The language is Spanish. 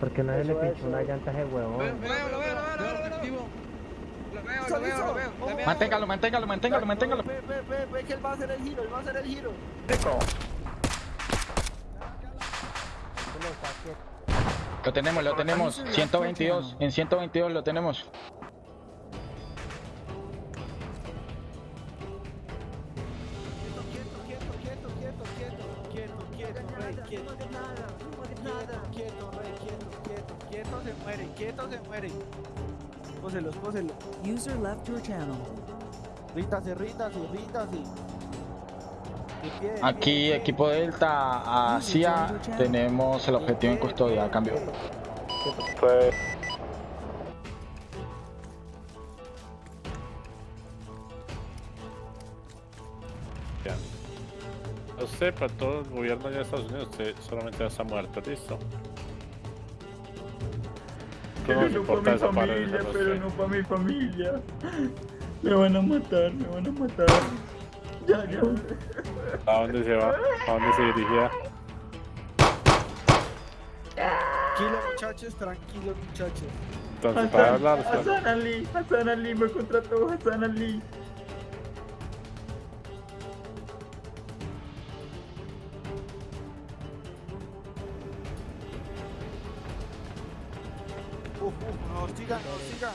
Porque se le pinchó una llanta a ese Lo huevón. veo, lo veo, lo veo, lo veo, lo veo. Lo veo, lo veo, lo veo. Dame Manténgalo, manténgalo, manténgalo, manténgalo. Ve, ve, ve, ve que él va a hacer el giro, él va a hacer el giro. Lo tenemos, lo tenemos. 122. En 122 lo tenemos. Quieto, quieto. Quieto, quieto, rey, quieto, quieto, quieto, se muere, quieto, se muere. Póselo, póselo. User left your channel. Rítase, rítase, rítase. Aquí, equipo Delta, hacia. Tenemos el objetivo en custodia. Cambio. Ya. Usted, para todo el gobierno de Estados Unidos, solamente está muerto, listo. No nos importa esa parte de familia, pero que- no para mi familia. Me van a matar, me van a matar. Ya, ya. ¿A dónde se va? ¿A dónde se dirigía? Tranquilo, muchachos, tranquilo, muchachos. Entonces, para Hassan, hablar, Hassan Ali, Hassan Ali, me contrató Hassan Ali. Uf, uf, no, sigan, no, sigan.